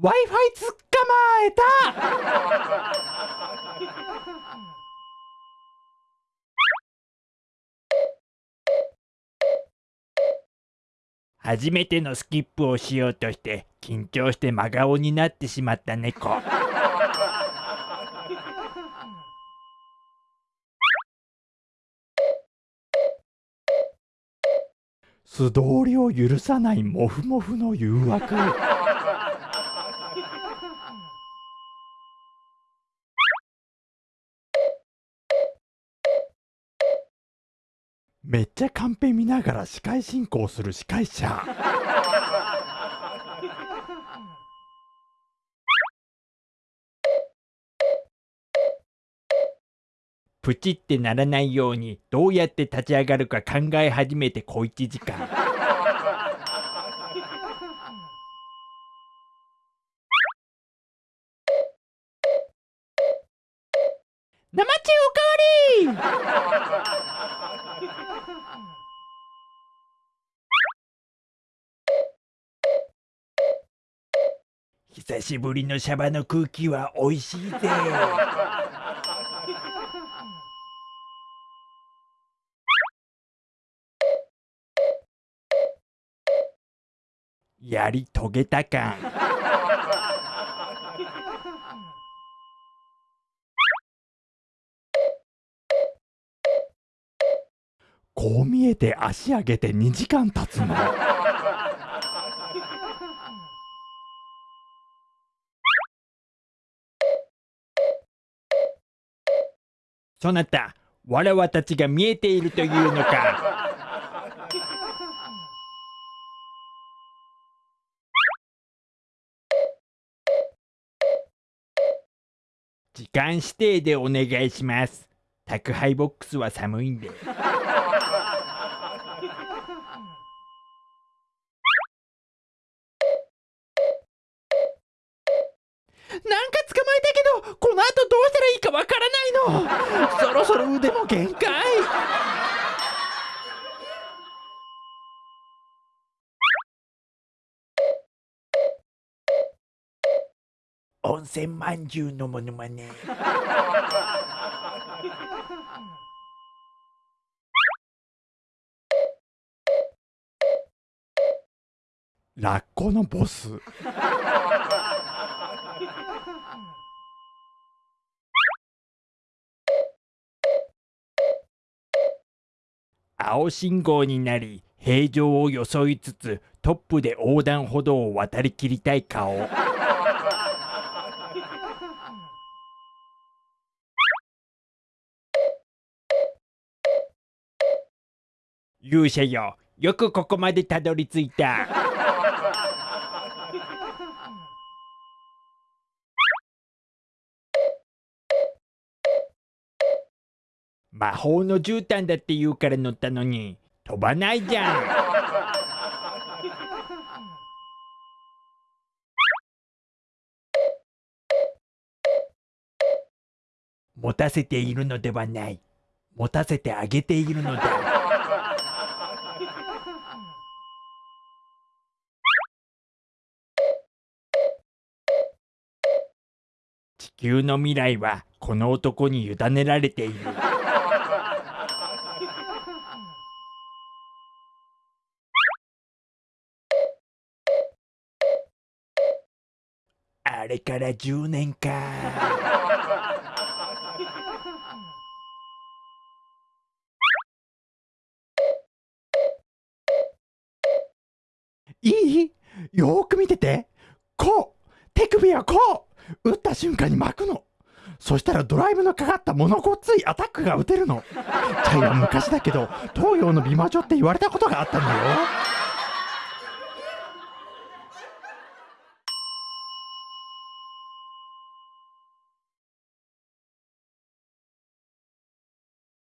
Wi-Fi 捕まえた！初めてのスキップをしようとして緊張して真顔になってしまった猫。素通りを許さないモフモフの誘惑めっちゃカンペ見ながら司会進行する司会者。プチってならないようにどうやって立ち上がるか考え始めて小1時間。生中おかわ久しぶりのシャバの空気は美味しいぜやり遂げた感こう見えて足上げて2時間経つの。そなたわらわたちが見えているというのか？時間指定でお願いします。宅配ボックスは寒いんで。なんか捕まえたけどこの後どうしたらいいかわからないの。そろそろ腕も限界。温泉まんじゅうのものまね。ラッコのボス。青信号になり平常を装いつつトップで横断歩道を渡りきりたい顔。勇者よよくここまでたどり着いた。魔法の絨毯だって言うから乗ったのに飛ばないじゃん。持たせているのではない。持たせてあげているのだ。地球の未来はこの男に委ねられている。あれから10年かいい？よーく見てて。こう。手首はこう。打った瞬間に巻くの。そしたらドライブのかかった物ごっついアタックが打てるの。チャイは昔だけど東洋の美魔女って言われたことがあったんだよ。